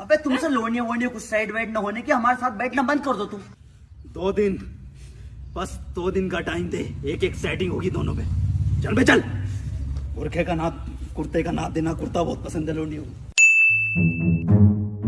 अबे, तुमसे लोनिया वोनिया कुछ साइड वाइड ना होने की, हमारे साथ बैठना बंद कर दो तुम। दो दिन, बस दो दिन का टाइम दे, एक एक सेटिंग होगी दोनों पे। चल बे, चल। बुरखे का नाप कुर्ते का नाप देना कुर्ता बहुत पसंद है लोनियों को।